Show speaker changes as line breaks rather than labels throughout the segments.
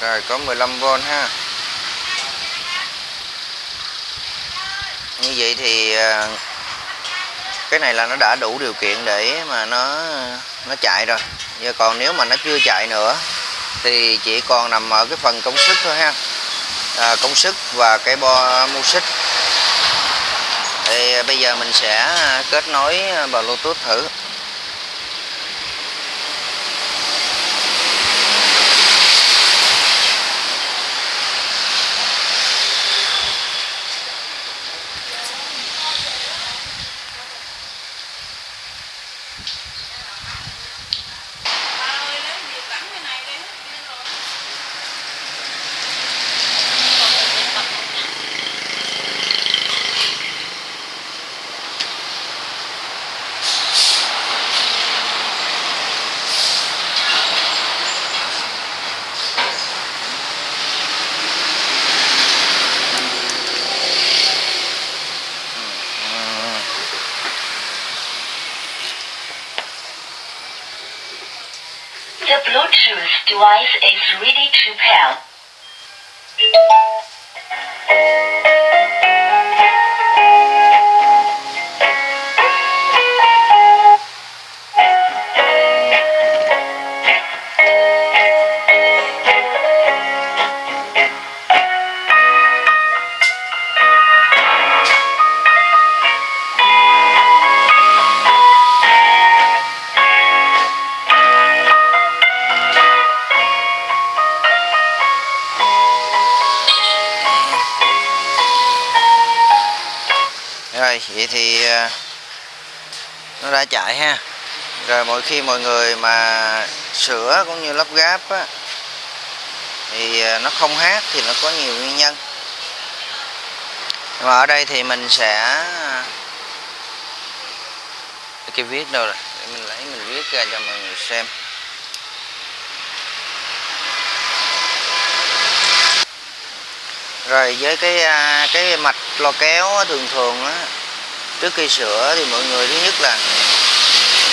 rồi có 15V ha. Như vậy thì à, cái này là nó đã đủ điều kiện để mà nó nó chạy rồi. Giờ còn nếu mà nó chưa chạy nữa thì chỉ còn nằm ở cái phần công suất thôi ha. À, công suất và cái bo mu xích. Thì bây giờ mình sẽ kết nối bluetooth thử.
Bluetooth device is ready to pair.
Rồi vậy thì à, nó đã chạy ha. Rồi mỗi khi mọi người mà sửa cũng như lắp ráp á, thì à, nó không hát thì nó có nhiều nguyên nhân. Và mà ở đây thì mình sẽ à, cái viết đâu rồi? Để mình lấy mình viết ra cho mọi người xem. Rồi với cái cái mạch lo kéo thường thường á trước khi sửa thì mọi người thứ nhất là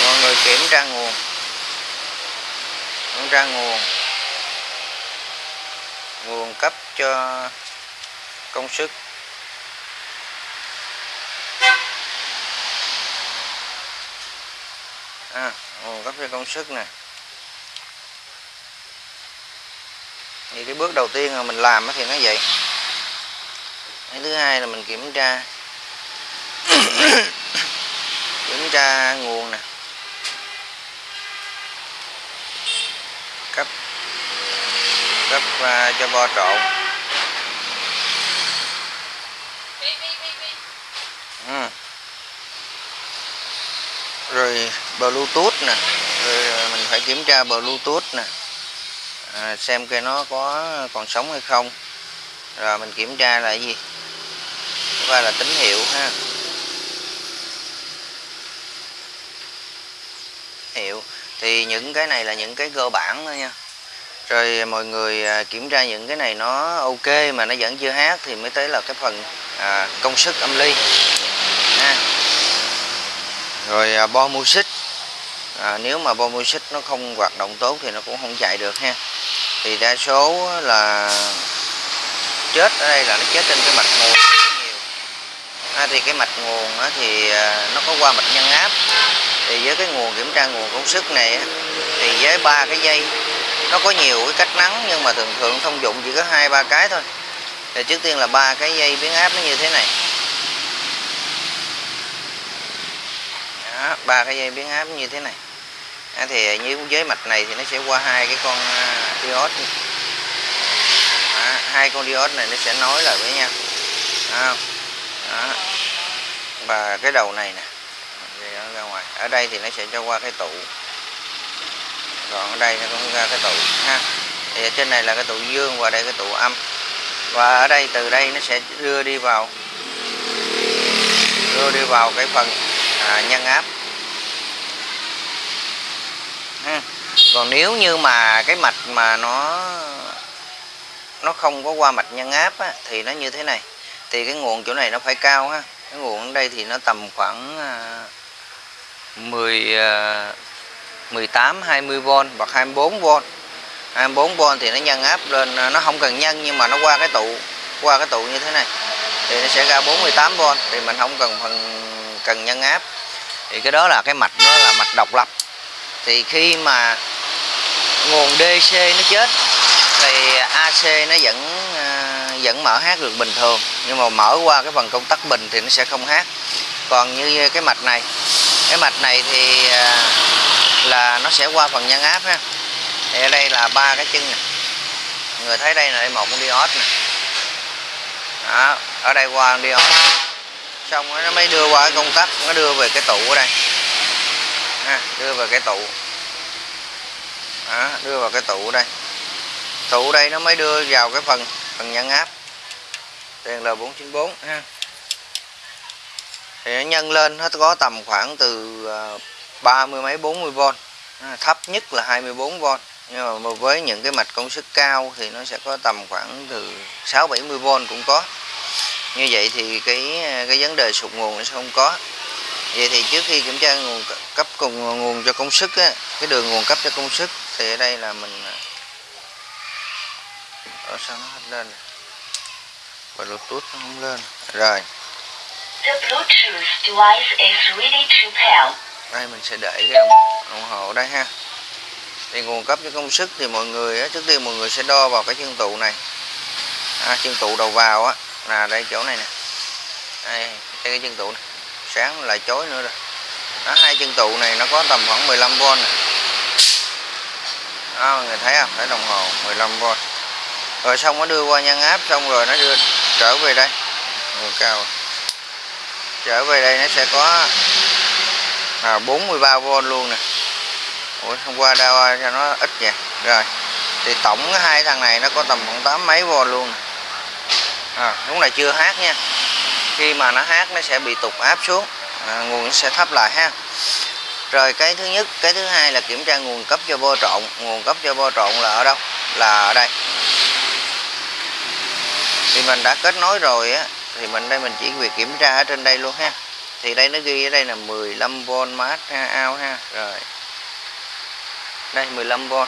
mọi người kiểm tra nguồn. Kiểm tra nguồn. Nguồn cấp cho công suất. À, nguồn cấp cho công suất nè. Thì cái bước đầu tiên mà mình làm thì nó vậy. Cái thứ hai là mình kiểm tra kiểm tra nguồn nè. Cấp cấp uh, cho bo trộn. Ừ. rồi bluetooth nè. Rồi à, mình phải kiểm tra bluetooth nè. À, xem cái nó có còn sống hay không. Rồi mình kiểm tra là cái gì? Và là tín hiệu ha? Hiệu. Thì những cái này là những cái cơ bản thôi nha. Rồi mọi người à, kiểm tra những cái này nó ok mà nó vẫn chưa hát thì mới tới là cái phần à, công suất âm ly. Ha. rồi à, bo music. À, nếu mà bo music nó không hoạt động tốt thì nó cũng không chạy được ha. Thì đa số là chết ở đây là nó chết trên cái mạch nguồn nhiều. À, thì cái mạch nguồn thì à, nó có qua mạch nhân áp thì với cái nguồn kiểm tra nguồn công suất này thì với ba cái dây nó có nhiều cái cách nắng nhưng mà thường thường thông dụng chỉ có hai ba cái thôi. Thì trước tiên là ba cái dây biến áp nó như thế này. Ba cái dây biến áp như thế này. À, thì như với mạch này thì nó sẽ qua hai cái con diode à, hai con diode này nó sẽ nối lại với nhau. À, đó. và cái đầu này nè ở đây thì nó sẽ cho qua cái tụ. Còn ở đây nó cũng ra cái tụ ha. Thì ở trên này là cái tụ dương và đây cái tụ âm. Và ở đây từ đây nó sẽ đưa đi vào đưa đi vào cái phần à, nhân áp. Ha. còn nếu như mà cái mạch mà nó nó không có qua mạch nhân áp á, thì nó như thế này. Thì cái nguồn chỗ này nó phải cao ha. Cái nguồn ở đây thì nó tầm khoảng à, 10 18 20V hoặc 24V 24V thì nó nhân áp lên ờ, nó không cần nhân nhưng mà nó qua cái tụ, qua cái tụ như thế này thì nó sẽ ra 48V thì mình không cần phần, cần nhân áp. Thì cái đó là cái mạch, nó là mạch độc lập. Thì khi mà nguồn DC nó chết thì AC nó vẫn ờ, vẫn mở hát được bình thường, nhưng mà mở qua cái phần công tắc bình thì nó sẽ không hát. Còn như cái mạch này cái mạch này thì à, là nó sẽ qua phần nhân áp ha. Thì ở đây là ba cái chân này người thấy đây là đây một con diode nè. Đó, ở đây qua con diode xong nó mới đưa qua cái công tắc nó đưa về cái tụ ở đây. Ha, đưa về cái tụ đó, đưa vào cái tụ ở đây. Tụ đây nó mới đưa vào cái phần phần nhân áp. Đèn L494 ha thì nó nhân lên nó có tầm khoảng từ ờ, ba mươi mấy 40V thấp nhất là 24V nhưng mà với những cái mạch công suất cao thì nó sẽ có tầm khoảng từ 6 70V cũng có. Như vậy thì cái cái vấn đề sụt nguồn nó sẽ không có. Vậy thì trước khi kiểm tra nguồn cấp cùng nguồn cho công suất á, cái đường nguồn cấp cho công suất thì ở đây là mình ờ, ở sao nó hết lên? Và bluetooth nó không lên. Rồi.
The Bluetooth device is ready to pair.
đây mình sẽ để cái đồng, hồ đây ha. Thì nguồn cấp cho công suất thì mọi người á, trước tiên mọi người sẽ đo vào cái chân tụ này. À, chân tụ đầu vào á là đây chỗ này nè. Đây, đây cái chân tụ này. Sáng lại chối nữa rồi. Đó, hai chân tụ này nó có tầm khoảng 15V nè. Đó, mọi người thấy không? Thấy đồng hồ 15V rồi xong nó đưa qua nhân áp xong rồi nó đưa trở về đây. Nguồn cao trở về đây nó sẽ có à, 43V luôn nè. Ủa hôm qua đau cho nó ít vậy rồi thì tổng hai thằng này nó có tầm khoảng tám mấy V luôn nè. À, lúc này chưa hát nha. Khi mà nó hát nó sẽ bị tụt áp xuống. À, nguồn sẽ thấp lại ha. Rồi cái thứ nhất cái thứ hai là kiểm tra nguồn cấp cho vô trộn. Nguồn cấp cho vô trộn là ở đâu? Là ở đây. Thì mình đã kết nối rồi á thì mình đây mình chỉ việc kiểm tra ở trên đây luôn ha. Thì đây nó ghi ở đây là 15V mát ha out ha. Rồi. Đây 15V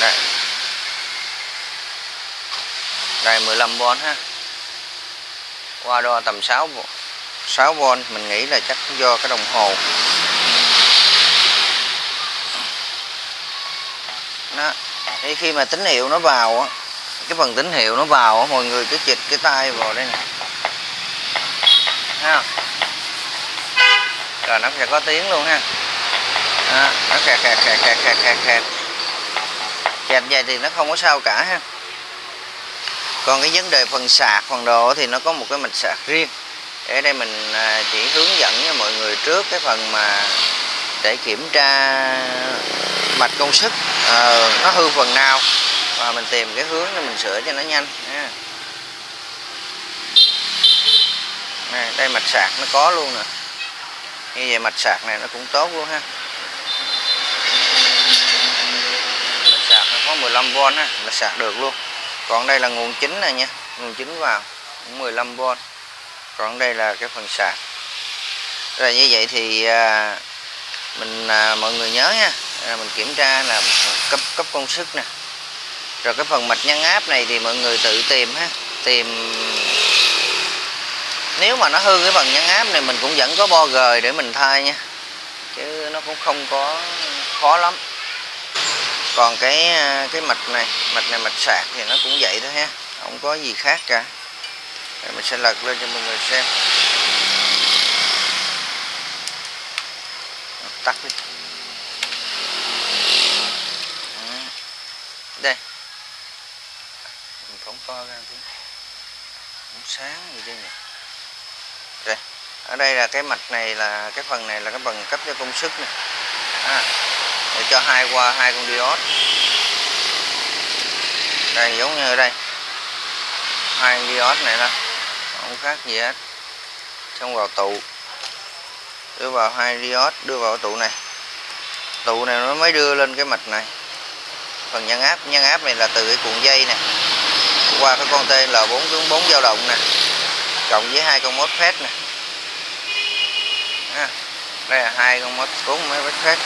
đây. Đây 15V ha. Qua đo tầm 6 6V mình nghĩ là chắc do cái đồng hồ đó thì khi mà tín hiệu nó vào á cái phần tín hiệu nó vào á mọi người cứ chịch cái tay vào đây nè. Ha rồi nó sẽ có tiếng luôn ha. Đó, nó kẹt kẹt kẹt kẹt kẹt kẹt kẹt kẹt vậy thì nó không có sao cả ha. Còn cái vấn đề phần sạc phần đồ thì nó có một cái mạch sạc riêng. Ở đây mình à, chỉ hướng dẫn cho mọi người trước cái phần mà để kiểm tra mạch công suất à, ờ, nó hư phần nào và mình tìm cái hướng để mình sửa cho nó nhanh nè Này, đây mạch sạc nó có luôn nè. Như vậy mạch sạc này nó cũng tốt luôn ha. Mạch sạc nó có 15V ha mạch sạc được luôn. Còn đây là nguồn chính này nha nguồn chính vào cũng 15V còn đây là cái phần sạc. Rồi như vậy thì à, mình à, mọi người nhớ nha à, mình kiểm tra là cấp cấp công suất nè. Rồi cái phần mạch nhân áp này thì mọi người tự tìm ha. Tìm nếu mà nó hư cái phần nhân áp này mình cũng vẫn có bo gời để mình thay nha. Chứ nó cũng không có khó lắm. Còn cái à, cái mạch này mạch này mạch sạc thì nó cũng vậy thôi ha. Không có gì khác cả. Rồi mình sẽ lật lên cho mọi người xem. Tắt đi. Đây. Mình phóng to ra tí. Cũng sáng gì đây nè đây. Ở đây là cái mạch này là cái phần này là cái phần cấp cho công suất nè à, để cho hai qua hai con diode. Đây giống như ở đây. Hai diode này đó. Không khác gì hết. Xong vào tụ. Đưa vào hai diode đưa vào tụ này. Tụ này nó mới đưa lên cái mạch này phần nhân áp nhân áp này là từ cái cuộn dây nè. Qua cái con tên là 4 4 dao động nè. Cộng với hai con mốt phép nè. Ha. đây là hai con mốt cuốn mấy mốt phép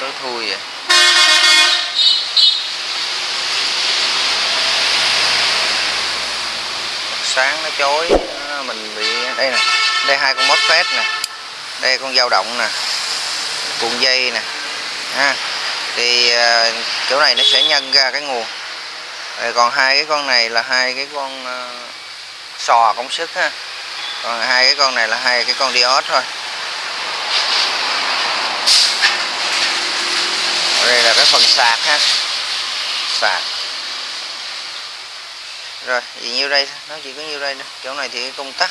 tối thui vậy. Sáng nó chói mình bị đây nè. Đây hai con mốt phép nè. Đây con dao động nè. Cuộn dây nè ha. Thì à, chỗ này nó sẽ nhân ra cái nguồn. Rồi còn hai cái con này là hai cái con à, sò công sức ha. Còn hai cái con này là hai cái con diode thôi. Ở đây là cái phần sạc ha. Sạc. Rồi thì nhiêu đây? Nó chỉ có nhiêu đây thôi. Chỗ này thì cái công tắc.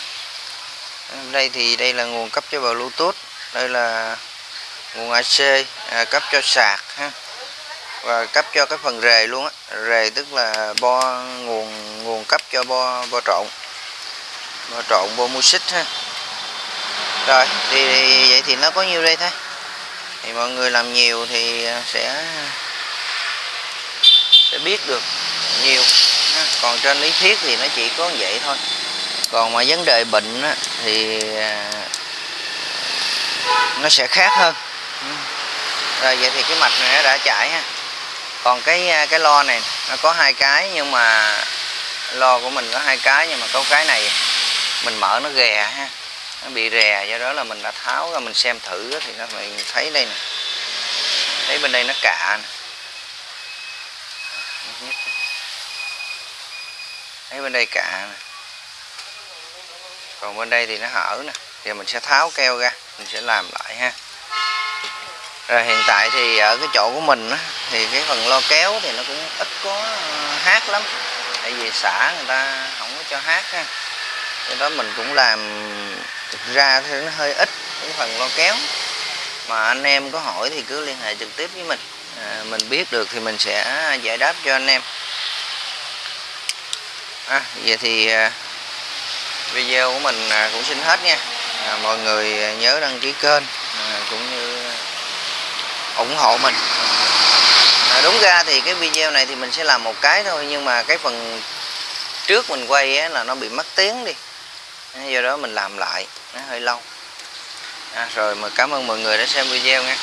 Đây thì đây là nguồn cấp cho bluetooth. Đây là nguồn AC à, cấp cho sạc ha. Và cấp cho cái phần rề luôn á. Rề tức là bo nguồn nguồn cấp cho bo bo trộn. Bo trộn bo music ha. Rồi thì, vậy thì nó có nhiêu đây thôi thì mọi người làm nhiều thì à, sẽ sẽ biết được nhiều ha. còn trên lý thuyết thì nó chỉ có vậy thôi. Còn mà vấn đề bệnh á, thì à, nó sẽ khác hơn rồi, vậy thì cái mạch này nó đã chảy ha còn cái à, cái lo này, nó có hai cái, nhưng mà lo của mình có hai cái, nhưng mà có cái này mình mở nó ghè ha. Nó bị rè, do đó là mình đã tháo ra mình xem thử thì nó mình thấy đây nè. Thấy bên đây nó cạ nè. Thấy bên đây cạ nè. Còn bên đây thì nó hở nè. Thì mình sẽ tháo keo ra, mình sẽ làm lại ha rồi hiện tại thì ở cái chỗ của mình á, thì cái phần lo kéo thì nó cũng ít có ờ, hát lắm. Tại vì xã người ta không có cho hát ha. Do đó mình cũng làm thực ra thì nó hơi ít cái phần lo kéo. Mà anh em có hỏi thì cứ liên hệ trực tiếp với mình. À, mình biết được thì mình sẽ giải đáp cho anh em. À, vậy thì à, video của mình à, cũng xin hết nha. À, mọi người nhớ đăng ký kênh à, cũng như ủng hộ mình. À, đúng ra thì cái video này thì mình sẽ làm một cái thôi nhưng mà cái phần trước mình quay á, là nó bị mất tiếng đi. Do đó mình làm lại nó hơi lâu. À, rồi mà cảm ơn mọi người đã xem video nha.